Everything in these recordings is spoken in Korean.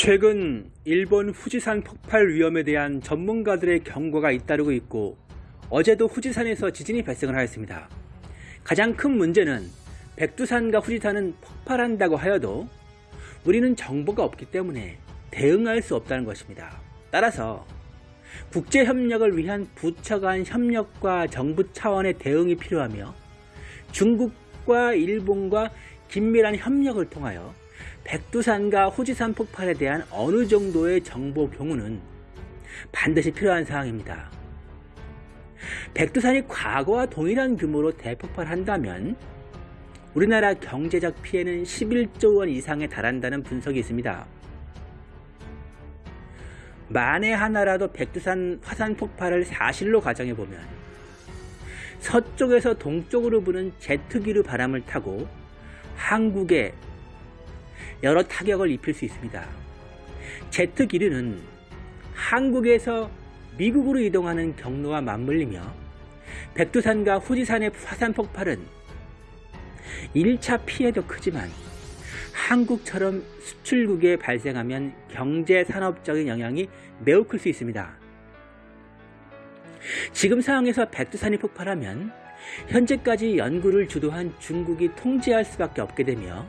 최근 일본 후지산 폭발 위험에 대한 전문가들의 경고가 잇따르고 있고 어제도 후지산에서 지진이 발생을 하였습니다. 가장 큰 문제는 백두산과 후지산은 폭발한다고 하여도 우리는 정보가 없기 때문에 대응할 수 없다는 것입니다. 따라서 국제협력을 위한 부처 간 협력과 정부 차원의 대응이 필요하며 중국과 일본과 긴밀한 협력을 통하여 백두산과 후지산 폭발에 대한 어느 정도의 정보 경우는 반드시 필요한 사항입니다. 백두산이 과거와 동일한 규모로 대폭발한다면 우리나라 경제적 피해는 11조 원 이상에 달한다는 분석이 있습니다. 만에 하나라도 백두산 화산 폭발을 사실로 가정해보면 서쪽에서 동쪽으로 부는 제트기류 바람을 타고 한국에 여러 타격을 입힐 수 있습니다. 제트 기류는 한국에서 미국으로 이동하는 경로와 맞물리며 백두산과 후지산의 화산 폭발은 1차 피해도 크지만 한국처럼 수출국에 발생하면 경제 산업적인 영향이 매우 클 수 있습니다. 지금 상황에서 백두산이 폭발하면 현재까지 연구를 주도한 중국이 통제할 수밖에 없게 되며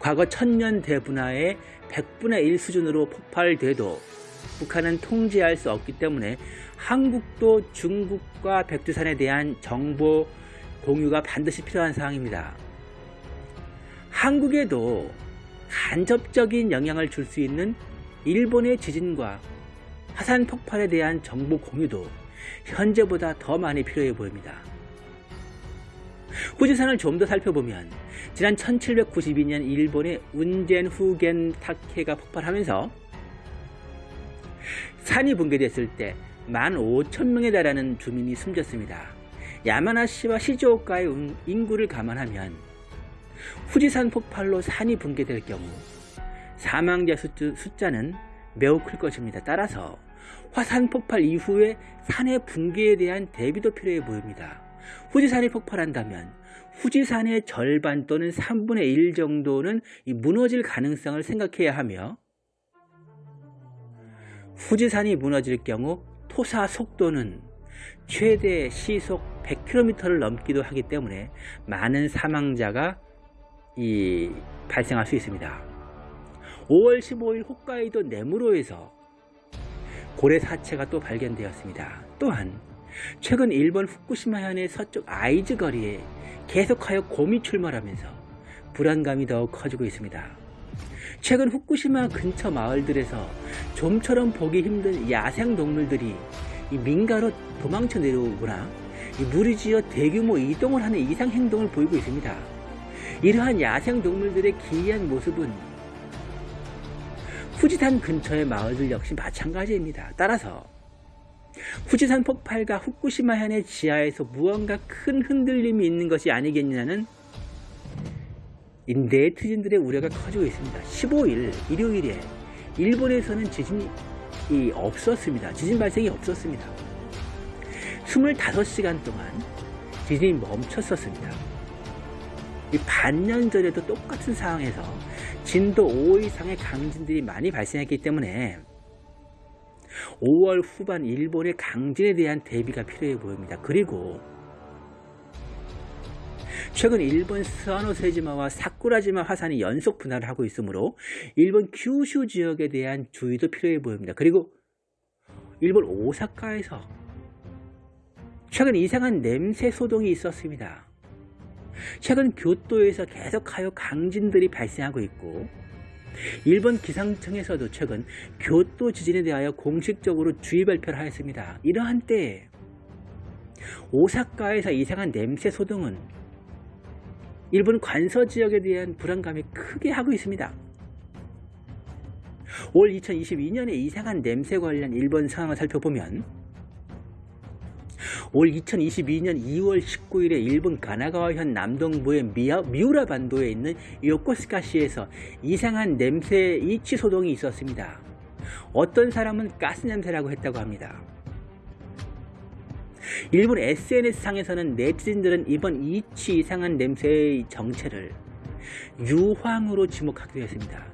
과거 천년 대분화의 100분의 1 수준으로 폭발돼도 북한은 통제할 수 없기 때문에 한국도 중국과 백두산에 대한 정보 공유가 반드시 필요한 사항입니다. 한국에도 간접적인 영향을 줄 수 있는 일본의 지진과 화산 폭발에 대한 정보 공유도 현재보다 더 많이 필요해 보입니다. 후지산을 좀 더 살펴보면 지난 1792년 일본의 운젠 후겐 타케가 폭발하면서 산이 붕괴됐을 때 15,000명에 달하는 주민이 숨졌습니다. 야마나시와 시즈오카의 인구를 감안하면 후지산 폭발로 산이 붕괴될 경우 사망자 숫자는 매우 클 것입니다. 따라서 화산 폭발 이후에 산의 붕괴에 대한 대비도 필요해 보입니다. 후지산이 폭발한다면 후지산의 절반 또는 3분의 1 정도는 무너질 가능성을 생각해야 하며 후지산이 무너질 경우 토사 속도는 최대 시속 100km를 넘기도 하기 때문에 많은 사망자가 이 발생할 수 있습니다. 5월 15일 홋카이도 네무로에서 고래 사체가 또 발견되었습니다. 또한 최근 일본 후쿠시마 현의 서쪽 아이즈 거리에 계속하여 곰이 출몰하면서 불안감이 더욱 커지고 있습니다. 최근 후쿠시마 근처 마을들에서 좀처럼 보기 힘든 야생 동물들이 민가로 도망쳐 내려오거나 무리지어 대규모 이동을 하는 이상 행동을 보이고 있습니다. 이러한 야생 동물들의 기이한 모습은 후지산 근처의 마을들 역시 마찬가지입니다. 따라서 후지산 폭발과 후쿠시마 현의 지하에서 무언가 큰 흔들림이 있는 것이 아니겠냐는 네티즌들의 우려가 커지고 있습니다. 15일 일요일에 일본에서는 지진이 없었습니다. 지진 발생이 없었습니다. 25시간 동안 지진이 멈췄었습니다. 반년 전에도 똑같은 상황에서 진도 5 이상의 강진들이 많이 발생했기 때문에 5월 후반 일본의 강진에 대한 대비가 필요해 보입니다. 그리고 최근 일본 스와노세지마와 사쿠라지마 화산이 연속 분할을 하고 있으므로 일본 규슈 지역에 대한 주의도 필요해 보입니다. 그리고 일본 오사카에서 최근 이상한 냄새 소동이 있었습니다. 최근 교토에서 계속하여 강진들이 발생하고 있고 일본 기상청에서도 최근 교토 지진에 대하여 공식적으로 주의 발표를 하였습니다. 이러한 때에 오사카에서 이상한 냄새 소동은 일본 관서 지역에 대한 불안감이 크게 하고 있습니다. 올 2022년에 이상한 냄새 관련 일본 상황을 살펴보면 올 2022년 2월 19일에 일본 가나가와현 남동부의 미야, 미우라 반도에 있는 요코스카시에서 이상한 냄새 이치 소동이 있었습니다. 어떤 사람은 가스 냄새라고 했다고 합니다. 일본 SNS상에서는 네티즌들은 이번 이치 이상한 냄새의 정체를 유황으로 지목하기도 했습니다.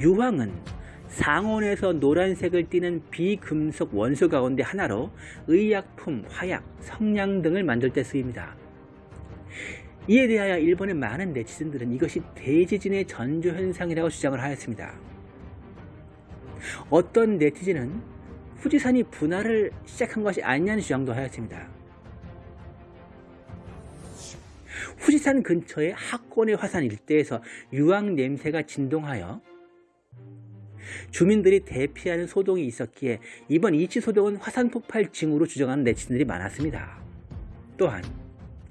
유황은 상온에서 노란색을 띠는 비금속 원소 가운데 하나로 의약품, 화약, 성냥 등을 만들 때 쓰입니다. 이에 대하여 일본의 많은 네티즌들은 이것이 대지진의 전조현상이라고 주장을 하였습니다. 어떤 네티즌은 후지산이 분화를 시작한 것이 아니냐는 주장도 하였습니다. 후지산 근처의 학권의 화산 일대에서 유황 냄새가 진동하여 주민들이 대피하는 소동이 있었기에 이번 이치 소동은 화산 폭발 징후로 주장하는 네티즌들이 많았습니다. 또한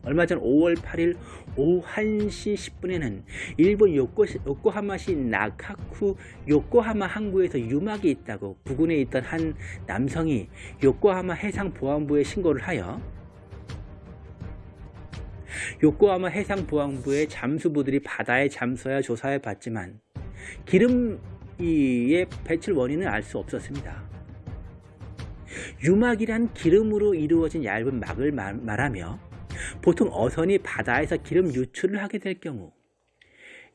얼마 전 5월 8일 오후 1시 10분에는 일본 요코, 요코하마시 나카쿠 요코하마 항구에서 유막이 있다고 부근에 있던 한 남성이 요코하마 해상보안부에 신고를 하여 요코하마 해상보안부의 잠수부들이 바다에 잠수하여 조사해 봤지만 기름의 배출 원인은 알 수 없었습니다. 유막이란 기름으로 이루어진 얇은 막을 말, 말하며 보통 어선이 바다에서 기름 유출을 하게 될 경우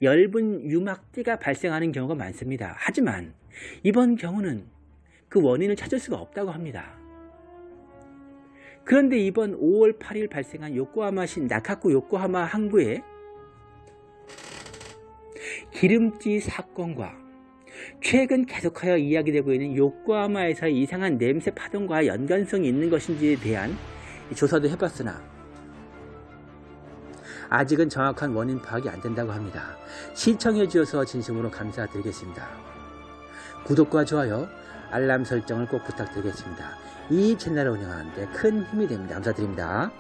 엷은 유막띠가 발생하는 경우가 많습니다. 하지만 이번 경우는 그 원인을 찾을 수가 없다고 합니다. 그런데 이번 5월 8일 발생한 요코하마시 나카쿠 요코하마 항구에 기름띠 사건과 최근 계속하여 이야기되고 있는 요코하마에서의 이상한 냄새 파동과 연관성이 있는 것인지에 대한 조사도 해봤으나 아직은 정확한 원인 파악이 안 된다고 합니다. 시청해 주셔서 진심으로 감사드리겠습니다. 구독과 좋아요, 알람 설정을 꼭 부탁드리겠습니다. 이 채널을 운영하는데 큰 힘이 됩니다. 감사드립니다.